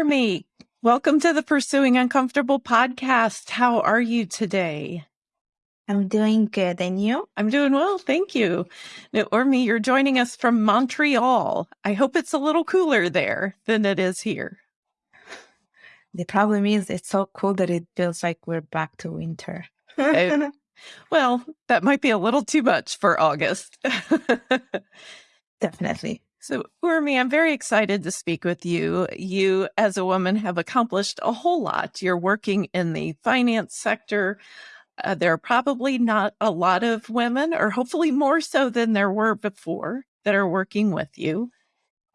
Urmi, welcome to the Pursuing Uncomfortable podcast. How are you today? I'm doing good. And you? I'm doing well. Thank you. Now, Urmi, you're joining us from Montreal. I hope it's a little cooler there than it is here. The problem is it's so cool that it feels like we're back to winter. I, eh, well, that might be a little too much for August. Definitely. So, Urmi, I'm very excited to speak with you. You, as a woman, have accomplished a whole lot. You're working in the finance sector. Uh, there are probably not a lot of women, or hopefully more so than there were before, that are working with you.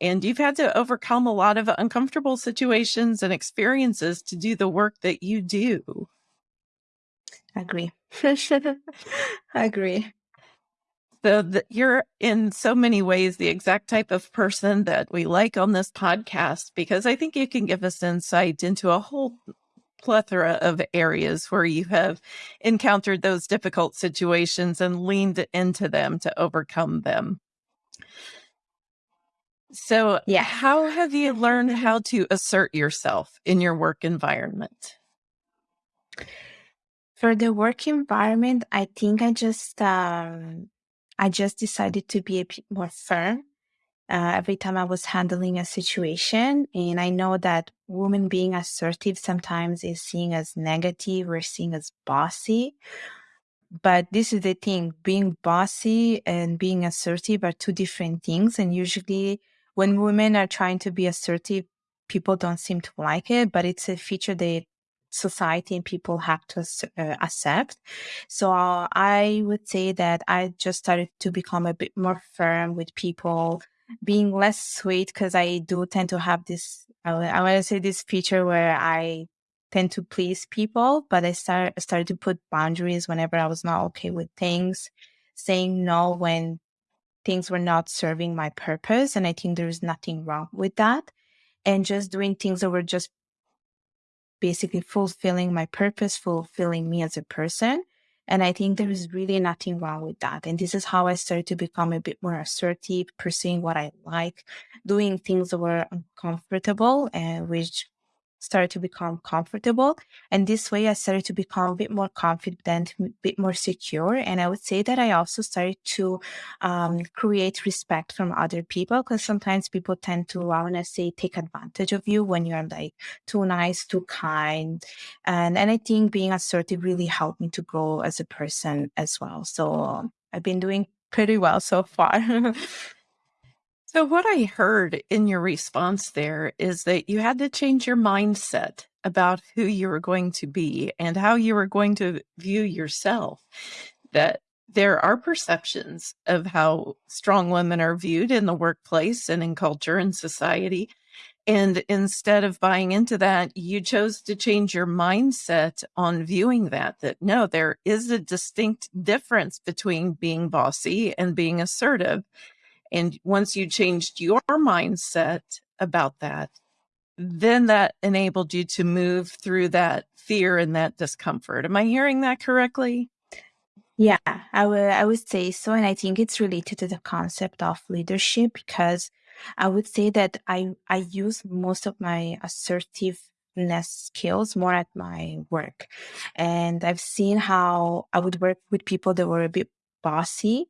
And you've had to overcome a lot of uncomfortable situations and experiences to do the work that you do. I agree. I agree. So the, you're in so many ways the exact type of person that we like on this podcast because I think you can give us insight into a whole plethora of areas where you have encountered those difficult situations and leaned into them to overcome them. So, yeah, how have you learned how to assert yourself in your work environment? For the work environment, I think I just um, I just decided to be a bit more firm uh, every time I was handling a situation. And I know that women being assertive sometimes is seen as negative or seen as bossy. But this is the thing being bossy and being assertive are two different things. And usually, when women are trying to be assertive, people don't seem to like it, but it's a feature that society and people have to uh, accept. So I would say that I just started to become a bit more firm with people, being less sweet because I do tend to have this, I, I want to say this feature where I tend to please people, but I start, started to put boundaries whenever I was not okay with things, saying no when things were not serving my purpose. And I think there's nothing wrong with that. And just doing things that were just basically fulfilling my purpose, fulfilling me as a person. And I think there is really nothing wrong with that. And this is how I started to become a bit more assertive, pursuing what I like, doing things that were uncomfortable and which started to become comfortable. And this way I started to become a bit more confident, a bit more secure. And I would say that I also started to um, create respect from other people because sometimes people tend to, I want to say, take advantage of you when you're like too nice, too kind. And, and I think being assertive really helped me to grow as a person as well. So I've been doing pretty well so far. So, what I heard in your response there is that you had to change your mindset about who you were going to be and how you were going to view yourself. That there are perceptions of how strong women are viewed in the workplace and in culture and society. And instead of buying into that, you chose to change your mindset on viewing that, that no, there is a distinct difference between being bossy and being assertive. And once you changed your mindset about that, then that enabled you to move through that fear and that discomfort. Am I hearing that correctly? Yeah, I would I would say so. And I think it's related to the concept of leadership because I would say that I I use most of my assertiveness skills more at my work. And I've seen how I would work with people that were a bit bossy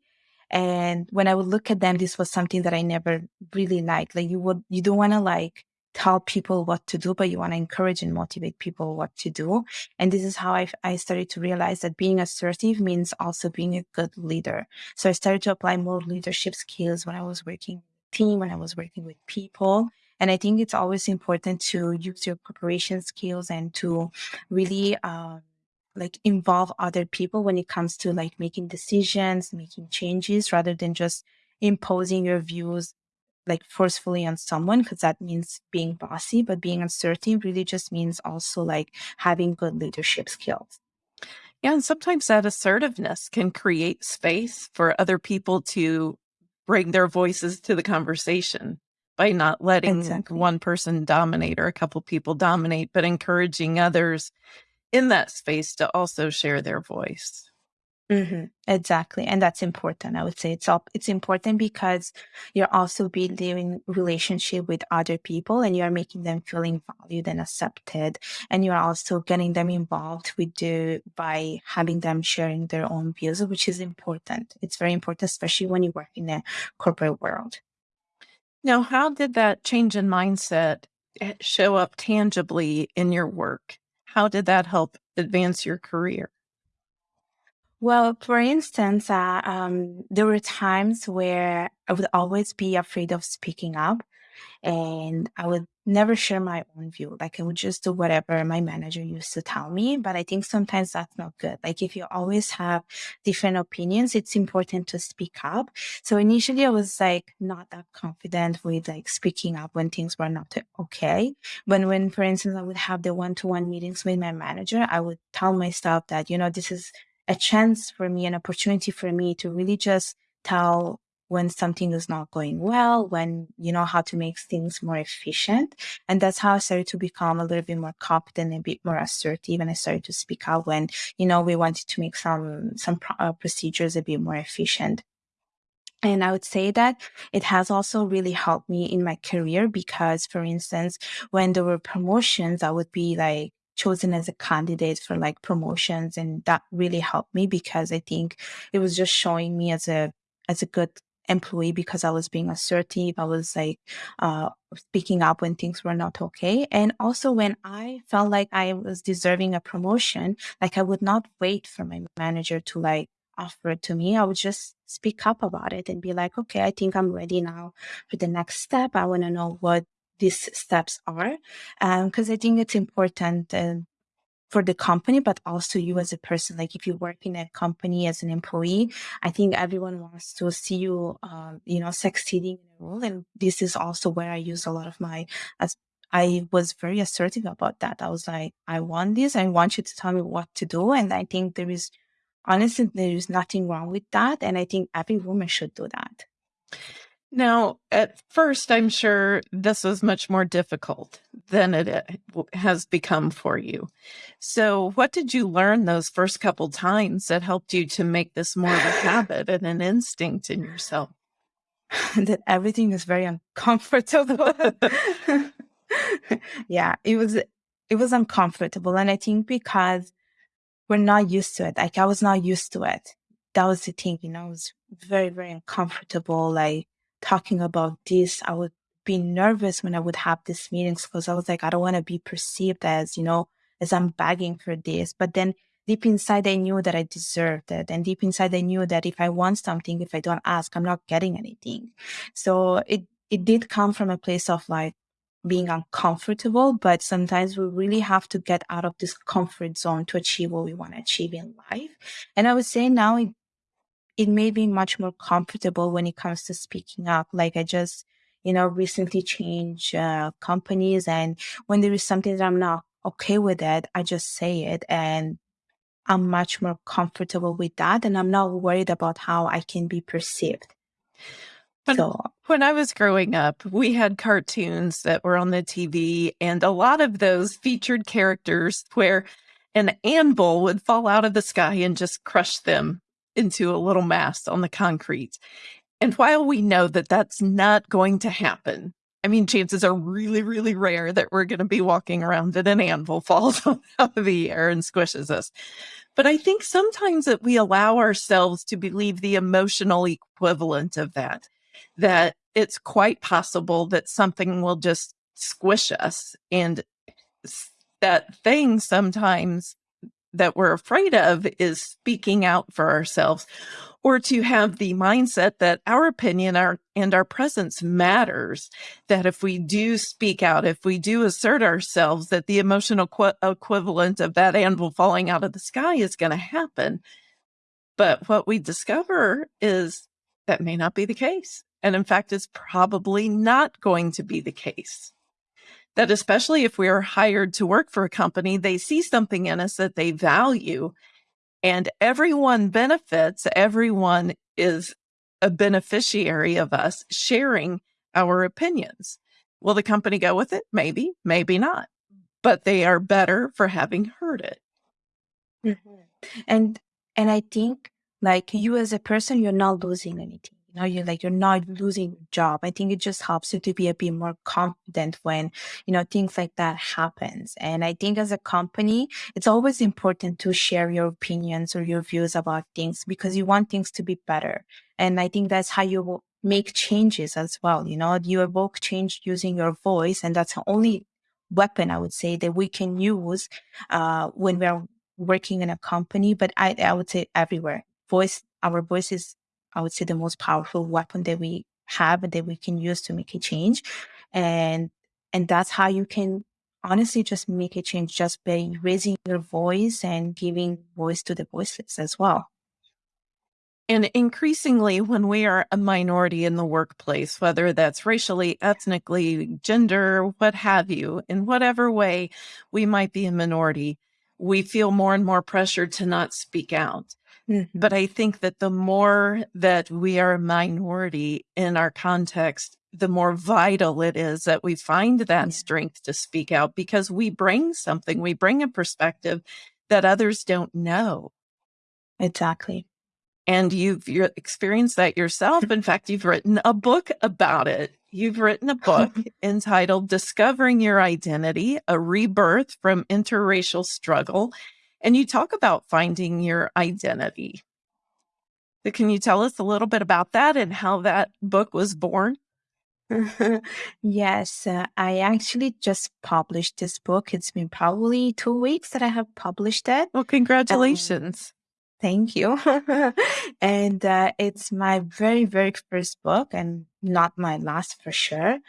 and when I would look at them, this was something that I never really liked. Like you would, you don't want to like tell people what to do, but you want to encourage and motivate people what to do. And this is how I, I started to realize that being assertive means also being a good leader. So I started to apply more leadership skills when I was working team, when I was working with people. And I think it's always important to use your cooperation skills and to really, um, like involve other people when it comes to like making decisions, making changes rather than just imposing your views like forcefully on someone because that means being bossy, but being assertive really just means also like having good leadership skills. Yeah, and sometimes that assertiveness can create space for other people to bring their voices to the conversation by not letting exactly. one person dominate or a couple people dominate, but encouraging others in that space to also share their voice. Mhm. Exactly, and that's important. I would say it's all it's important because you're also building relationship with other people and you're making them feeling valued and accepted. And you're also getting them involved with the by having them sharing their own views, which is important. It's very important, especially when you work in a corporate world. Now, how did that change in mindset eh, show up tangibly in your work? How did that help advance your career? Well, for instance, uh, um, there were times where I would always be afraid of speaking up and I would never share my own view. Like I would just do whatever my manager used to tell me. But I think sometimes that's not good. Like if you always have different opinions, it's important to speak up. So initially I was like not that confident with like speaking up when things were not okay. But when, for instance, I would have the one-to-one meetings with my manager, I would tell myself that, you know, this is a chance for me, an opportunity for me to really just tell when something is not going well, when you know how to make things more efficient. And that's how I started to become a little bit more confident, a bit more assertive. And I started to speak out when, you know, we wanted to make some, some uh, procedures a bit more efficient. And I would say that it has also really helped me in my career because, for instance, when there were promotions, I would be like, chosen as a candidate for like promotions and that really helped me because I think it was just showing me as a as a good employee because I was being assertive. I was like uh, speaking up when things were not okay. And also when I felt like I was deserving a promotion, like I would not wait for my manager to like offer it to me. I would just speak up about it and be like, okay, I think I'm ready now for the next step. I want to know what these steps are. Because um, I think it's important. Uh, for the company, but also you as a person. Like if you work in a company as an employee, I think everyone wants to see you, uh, you know, succeeding in a role. And this is also where I use a lot of my, as I was very assertive about that. I was like, I want this. I want you to tell me what to do. And I think there is, honestly, there is nothing wrong with that. And I think every woman should do that. Now, at first, I'm sure this was much more difficult than it uh, has become for you. So, what did you learn those first couple times that helped you to make this more of a habit and an instinct in yourself? that everything is very uncomfortable. yeah, it was it was uncomfortable and I think because we're not used to it. Like I was not used to it. That was the thing, you know, it was very, very uncomfortable. Like talking about this, I would be nervous when I would have these meetings because I was like, I don't want to be perceived as, you know, as I'm begging for this. But then deep inside, I knew that I deserved it. And deep inside, I knew that if I want something, if I don't ask, I'm not getting anything. So it, it did come from a place of like being uncomfortable, but sometimes we really have to get out of this comfort zone to achieve what we want to achieve in life. And I would say now it it made me much more comfortable when it comes to speaking up. Like I just, you know, recently changed uh, companies, and when there is something that I'm not okay with it, I just say it, and I'm much more comfortable with that, and I'm not worried about how I can be perceived. When, so, when I was growing up, we had cartoons that were on the TV, and a lot of those featured characters where an anvil would fall out of the sky and just crush them into a little mass on the concrete. And while we know that that's not going to happen, I mean, chances are really, really rare that we're going to be walking around and an anvil falls out of the air and squishes us. But I think sometimes that we allow ourselves to believe the emotional equivalent of that, that it's quite possible that something will just squish us and that thing sometimes that we're afraid of is speaking out for ourselves or to have the mindset that our opinion our, and our presence matters that if we do speak out if we do assert ourselves that the emotional qu- equivalent of that anvil falling out of the sky is going to happen. But what we discover is that may not be the case and in fact it's probably not going to be the case that especially if we are hired to work for a company, they see something in us that they value and everyone benefits. Everyone is a beneficiary of us sharing our opinions. Will the company go with it? Maybe, maybe not, but they are better for having heard it. Mm-hmm. And, and I think like you as a person, you're not losing anything. Know, you're like you're not losing your job. I think it just helps you to be a bit more confident when, you know, things like that happens. And I think as a company, it's always important to share your opinions or your views about things because you want things to be better. And I think that's how you will make changes as well. You know, you evoke change using your voice, and that's the only weapon I would say that we can use uh, when we're working in a company. But I, I would say everywhere, voice, our voice is, I would say, the most powerful weapon that we have and that we can use to make a change, and and that's how you can honestly just make a change just by raising your voice and giving voice to the voiceless as well. And increasingly, when we are a minority in the workplace, whether that's racially, ethnically, gender, what have you, in whatever way we might be a minority, we feel more and more pressure to not speak out. Mm-hmm. But I think that the more that we are a minority in our context, the more vital it is that we find that Yeah. strength to speak out because we bring something, we bring a perspective that others don't know. Exactly. And you've you experienced that yourself. In fact, you've written a book about it. You've written a book entitled Discovering Your Identity, a rebirth from interracial struggle. And you talk about finding your identity. So can you tell us a little bit about that and how that book was born? yes, uh, I actually just published this book. It's been probably two weeks that I have published it. Well, Um, congratulations. Thank you. and uh, it's my very, very first book and not my last for sure.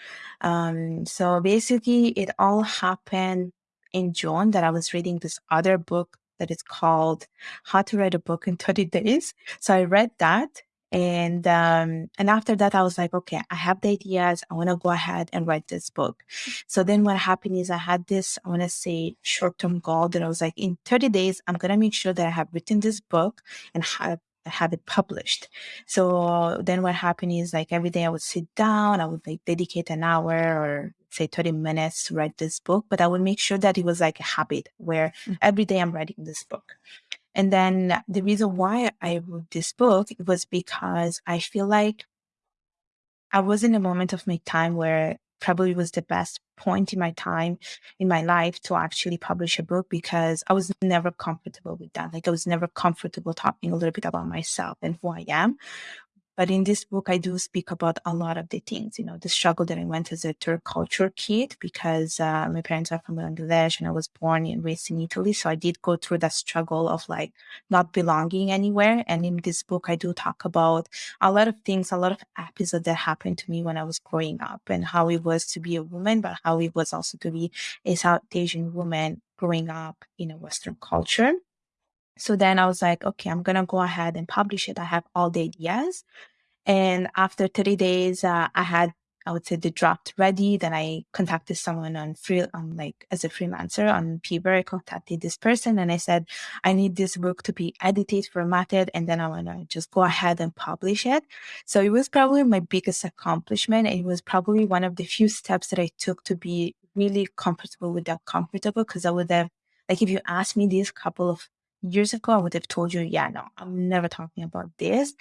Um, so basically, it all happened in June that I was reading this other book that is called How to Write a Book in 30 Days. So I read that. And um, and after that, I was like, okay, I have the ideas. I want to go ahead and write this book. So then what happened is I had this, I want to say short term goal that I was like, in 30 days, I'm going to make sure that I have written this book and have, have it published. So then what happened is like every day I would sit down, I would like dedicate an hour or say 30 minutes to write this book, but I would make sure that it was like a habit where Mm. every day I'm writing this book. And then the reason why I wrote this book was because I feel like I was in a moment of my time where probably was the best point in my time in my life to actually publish a book because I was never comfortable with that. Like I was never comfortable talking a little bit about myself and who I am. But in this book, I do speak about a lot of the things, you know, the struggle that I went as a third culture kid because uh, my parents are from Bangladesh and I was born and raised in Italy. So I did go through that struggle of like not belonging anywhere. And in this book, I do talk about a lot of things, a lot of episodes that happened to me when I was growing up and how it was to be a woman, but how it was also to be a South Asian woman growing up in a Western culture. So then I was like, okay, I'm going to go ahead and publish it. I have all the ideas. And after 30 days, uh, I had, I would say, the draft ready. Then I contacted someone on free, on like as a freelancer on Fiverr. I contacted this person and I said, I need this book to be edited, formatted, and then I want to just go ahead and publish it. So it was probably my biggest accomplishment. It was probably one of the few steps that I took to be really comfortable with that comfortable because I would have, like, if you asked me this couple of years ago, I would have told you, yeah, no, I'm never talking about this.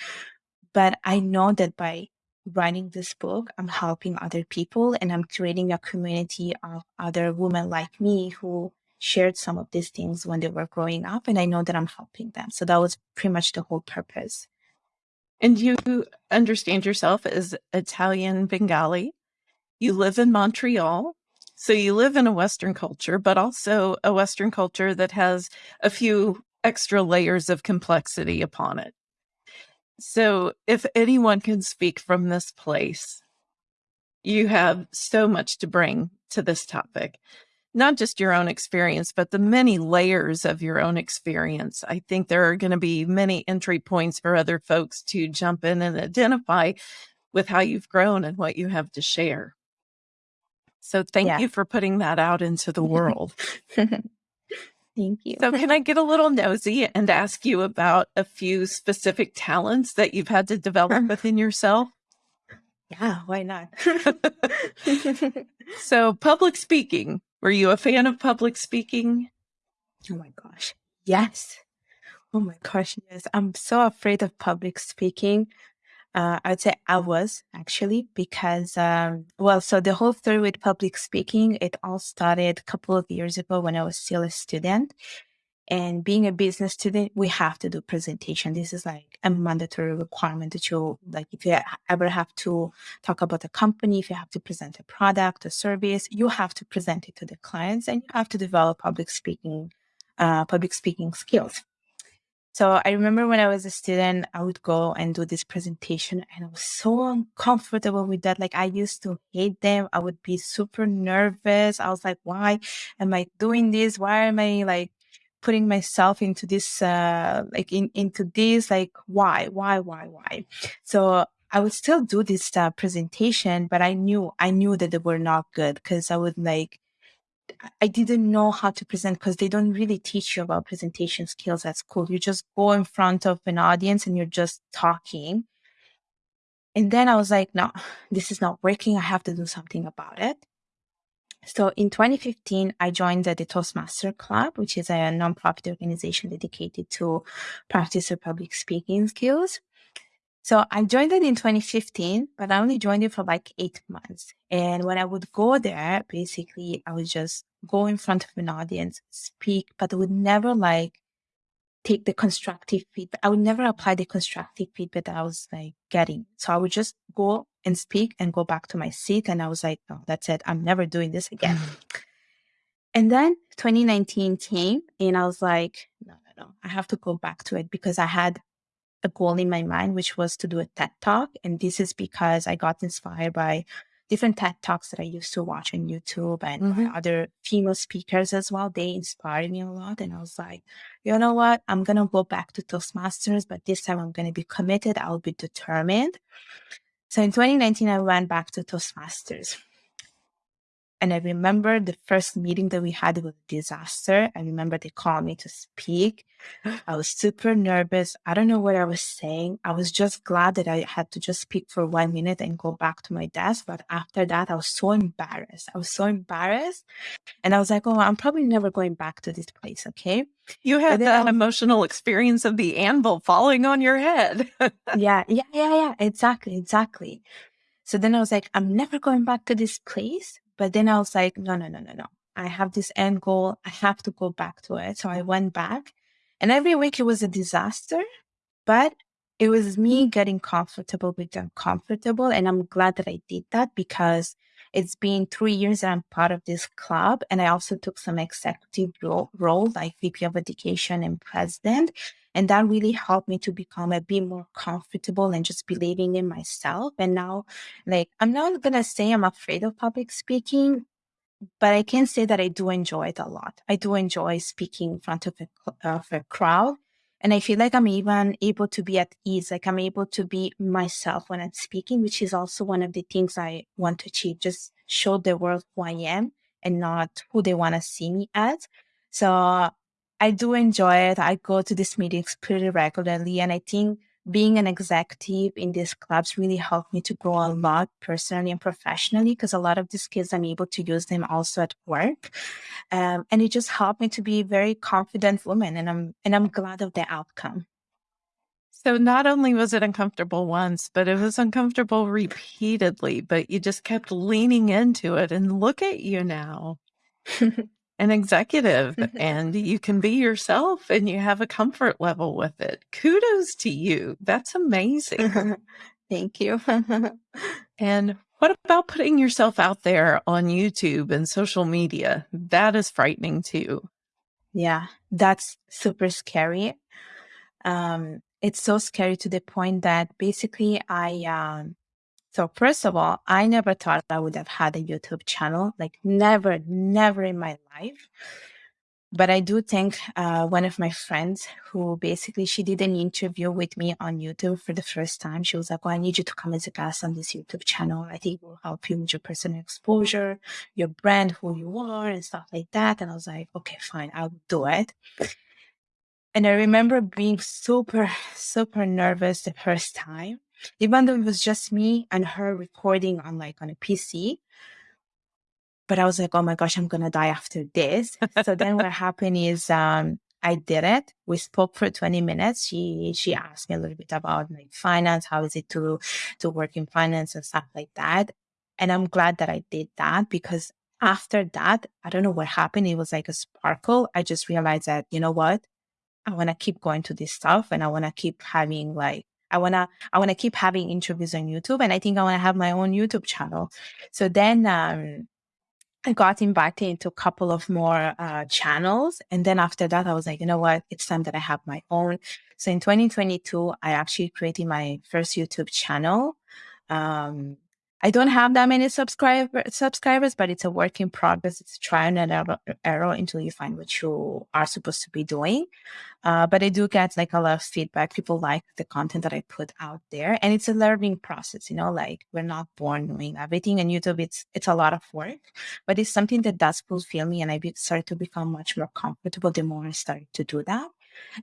But I know that by writing this book, I'm helping other people and I'm creating a community of other women like me who shared some of these things when they were growing up. And I know that I'm helping them. So that was pretty much the whole purpose. And you understand yourself as Italian Bengali. You live in Montreal. So you live in a Western culture, but also a Western culture that has a few extra layers of complexity upon it. So if anyone can speak from this place, you have so much to bring to this topic. Not just your own experience, but the many layers of your own experience. I think there are going to be many entry points for other folks to jump in and identify with how you've grown and what you have to share. So thank Yeah. you for putting that out into the world. Thank you. So can I get a little nosy and ask you about a few specific talents that you've had to develop um, within yourself? yeah, why not? So public speaking, were you a fan of public speaking? Oh my gosh. Yes. Oh my gosh, yes. I'm so afraid of public speaking. Uh, I'd say I was actually because, um, well, so the whole story with public speaking, it all started a couple of years ago when I was still a student. And being a business student, we have to do presentation. This is like a mandatory requirement that you like if you ever have to talk about a company, if you have to present a product, a service, you have to present it to the clients and you have to develop public speaking, uh, public speaking skills. So I remember when I was a student, I would go and do this presentation and I was so uncomfortable with that. Like I used to hate them. I would be super nervous. I was like, why am I doing this? Why am I like putting myself into this, uh, like in, into this, like why, why, why, why? So I would still do this uh, presentation, but I knew, I knew that they were not good because I would like, I didn't know how to present because they don't really teach you about presentation skills at school. You just go in front of an audience and you're just talking. And then I was like, no, this is not working. I have to do something about it. So in 2015, I joined the, the Toastmaster Club, which is a nonprofit organization dedicated to practice your public speaking skills. So I joined it in 2015, but I only joined it for like eight months. And when I would go there, basically, I would just go in front of an audience, speak, but I would never like take the constructive feedback. I would never apply the constructive feedback that I was like getting. So I would just go and speak and go back to my seat. And I was like, no, that's it. I'm never doing this again. Mm-hmm. and then 2019 came and I was like, no, no, no, I have to go back to it because I had a goal in my mind, which was to do a TED talk. And this is because I got inspired by different TED talks that I used to watch on YouTube and mm-hmm. other female speakers as well. They inspired me a lot. And I was like, you know what? I'm going to go back to Toastmasters, but this time I'm going to be committed. I'll be determined. So in 2019, I went back to Toastmasters. And I remember the first meeting that we had was a disaster. I remember they called me to speak. I was super nervous. I don't know what I was saying. I was just glad that I had to just speak for one minute and go back to my desk. But after that, I was so embarrassed. I was so embarrassed. And I was like, oh, I'm probably never going back to this place. Okay. You had that emotional experience of the anvil falling on your head. yeah. Yeah. Yeah. Yeah. Exactly. Exactly. So then I was like, I'm never going back to this place. But then I was like, no, no, no, no, no. I have this end goal. I have to go back to it. So I mm-hmm. went back and every week it was a disaster, but it was me mm-hmm. getting comfortable with uncomfortable. And I'm glad that I did that because it's been three years that I'm part of this club. And I also took some executive role, role like VP of Education and president. And that really helped me to become a bit more comfortable and just believing in myself. And now, like, I'm not going to say I'm afraid of public speaking, but I can say that I do enjoy it a lot. I do enjoy speaking in front of a, of a crowd. And I feel like I'm even able to be at ease, like I'm able to be myself when I'm speaking, which is also one of the things I want to achieve, just show the world who I am and not who they want to see me as. So I do enjoy it. I go to these meetings pretty regularly. And I think being an executive in these clubs really helped me to grow a lot personally and professionally because a lot of these skills I'm able to use them also at work. Um, and it just helped me to be a very confident woman and I'm and I'm glad of the outcome. So not only was it uncomfortable once, but it was uncomfortable repeatedly, but you just kept leaning into it and look at you now. an executive and you can be yourself and you have a comfort level with it. Kudos to you. That's amazing. Thank you. and what about putting yourself out there on YouTube and social media? That is frightening too. Yeah, that's super scary. Um, it's so scary to the point that basically I um, so first of all, I never thought I would have had a YouTube channel, like never, never in my life. But I do think uh, one of my friends who basically she did an interview with me on YouTube for the first time. She was like, "Oh, I need you to come as a guest on this YouTube channel. I think it will help you with your personal exposure, your brand, who you are, and stuff like that." And I was like, "Okay, fine, I'll do it." And I remember being super, super nervous the first time even though it was just me and her recording on like on a PC. But I was like, oh my gosh, I'm gonna die after this. so then what happened is um I did it. We spoke for 20 minutes. She she asked me a little bit about like finance, how is it to to work in finance and stuff like that. And I'm glad that I did that because after that, I don't know what happened. It was like a sparkle. I just realized that, you know what? I want to keep going to this stuff and I want to keep having like I want to I want to keep having interviews on YouTube and I think I want to have my own YouTube channel. So then um I got invited into a couple of more uh, channels. And then after that, I was like, you know what? It's time that I have my own. So in 2022, I actually created my first YouTube channel. Um, I don't have that many subscriber, subscribers, but it's a work in progress. It's a trial and error, error until you find what you are supposed to be doing. Uh, but I do get like a lot of feedback. People like the content that I put out there, and it's a learning process. You know, like we're not born knowing everything, and YouTube it's it's a lot of work, but it's something that does fulfill me, and I be, started to become much more comfortable the more I started to do that.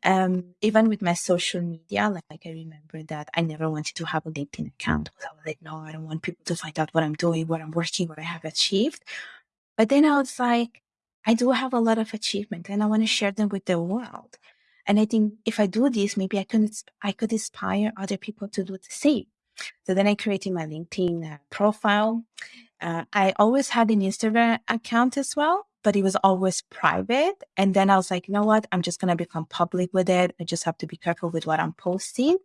Um, even with my social media, like, like I remember that I never wanted to have a LinkedIn account. because I was like, no, I don't want people to find out what I'm doing, what I'm working, what I have achieved. But then I was like, I do have a lot of achievement and I want to share them with the world. And I think if I do this, maybe I could I could inspire other people to do the same. So then I created my LinkedIn uh, profile. Uh, I always had an Instagram account as well, but it was always private. And then I was like, you know what? I'm just going to become public with it. I just have to be careful with what I'm posting.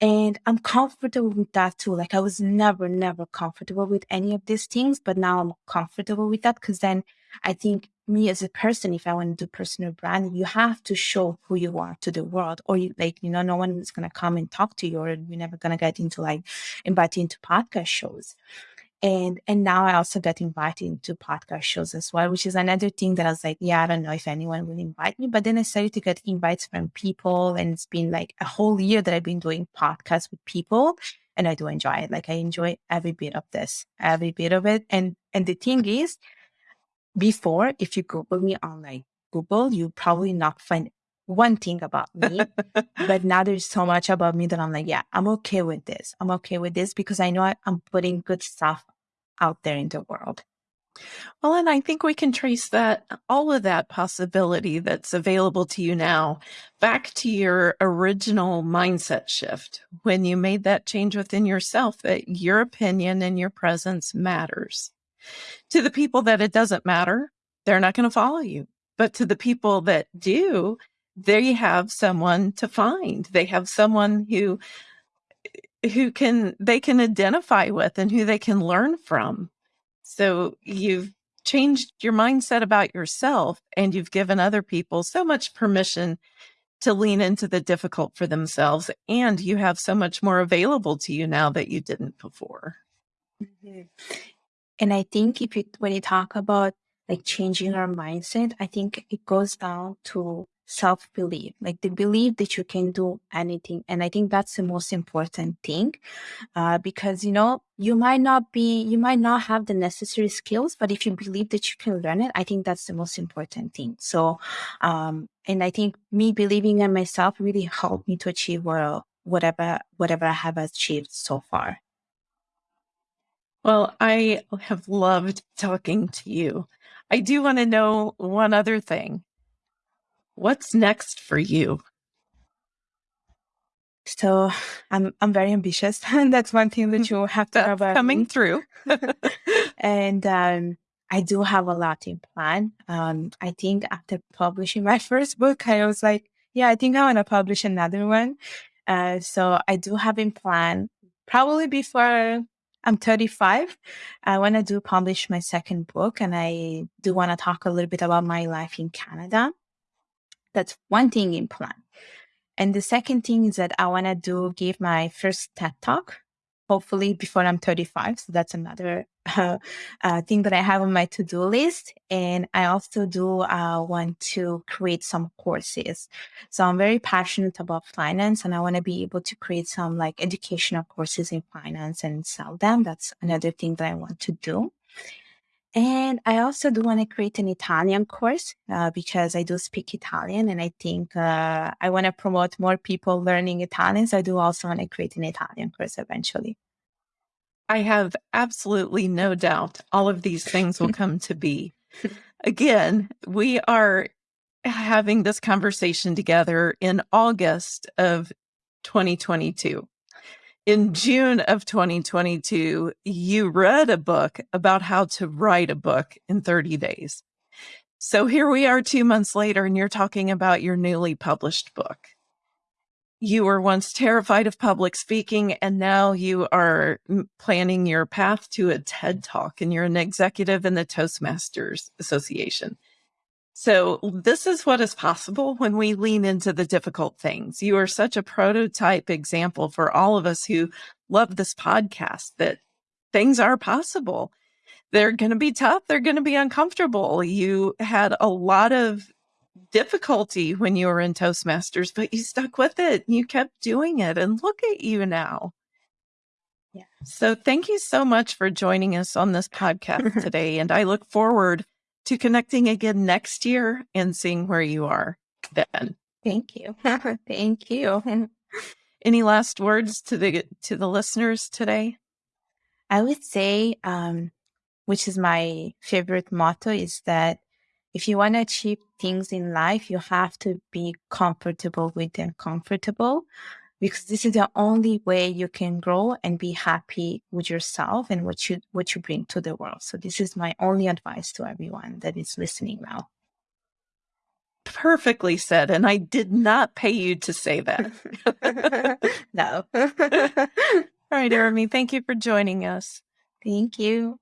And I'm comfortable with that too. Like I was never, never comfortable with any of these things, but now I'm comfortable with that because then I think me as a person, if I want to do personal branding, you have to show who you are to the world, or you like, you know, no one is gonna come and talk to you, or you're never gonna get into like invited into podcast shows and and now I also got invited into podcast shows as well, which is another thing that I was like, yeah, I don't know if anyone will invite me. But then I started to get invites from people, and it's been like a whole year that I've been doing podcasts with people, and I do enjoy it. Like I enjoy every bit of this, every bit of it. And and the thing is, before, if you Google me on like Google, you probably not find one thing about me. but now there's so much about me that I'm like, yeah, I'm okay with this. I'm okay with this because I know I, I'm putting good stuff out there in the world. Well, and I think we can trace that all of that possibility that's available to you now back to your original mindset shift when you made that change within yourself that your opinion and your presence matters. To the people that it doesn't matter, they're not going to follow you. But to the people that do, they have someone to find. They have someone who who can they can identify with and who they can learn from. So you've changed your mindset about yourself and you've given other people so much permission to lean into the difficult for themselves and you have so much more available to you now that you didn't before. Mm-hmm. And I think if you when you talk about like changing our mindset, I think it goes down to self belief, like the belief that you can do anything. And I think that's the most important thing uh, because, you know, you might not be, you might not have the necessary skills, but if you believe that you can learn it, I think that's the most important thing. So, um, and I think me believing in myself really helped me to achieve whatever, whatever I have achieved so far. Well, I have loved talking to you. I do want to know one other thing. What's next for you? So I'm I'm very ambitious, and that's one thing that you have to have coming through. and um, I do have a lot in plan. Um, I think after publishing my first book, I was like, yeah, I think I want to publish another one. Uh, so I do have in plan probably before I'm 35. I want to do publish my second book, and I do want to talk a little bit about my life in Canada. That's one thing in plan. And the second thing is that I want to do give my first TED talk, hopefully before I'm 35. So that's another uh, uh, thing that I have on my to do list. And I also do uh, want to create some courses. So I'm very passionate about finance and I want to be able to create some like educational courses in finance and sell them. That's another thing that I want to do. And I also do want to create an Italian course uh, because I do speak Italian and I think uh, I want to promote more people learning Italian. So I do also want to create an Italian course eventually. I have absolutely no doubt all of these things will come to be. Again, we are having this conversation together in August of 2022. In June of 2022, you read a book about how to write a book in 30 days. So here we are two months later, and you're talking about your newly published book. You were once terrified of public speaking, and now you are mm, planning your path to a TED Talk, and you're an executive in the Toastmasters Association. So, this is what is possible when we lean into the difficult things. You are such a prototype example for all of us who love this podcast that things are possible. They're going to be tough, they're going to be uncomfortable. You had a lot of difficulty when you were in Toastmasters, but you stuck with it. You kept doing it, and look at you now. Yeah. So, thank you so much for joining us on this podcast today. And I look forward to connecting again next year and seeing where you are then. Thank you. Thank you. Any last words to the to the listeners today? I would say, um, which is my favorite motto, is that if you want to achieve things in life, you have to be comfortable with them, uncomfortable because this is the only way you can grow and be happy with yourself and what you what you bring to the world. So this is my only advice to everyone that is listening now. Perfectly said and i did not pay you to say that. No. All right Urmi, thank you for joining us. Thank you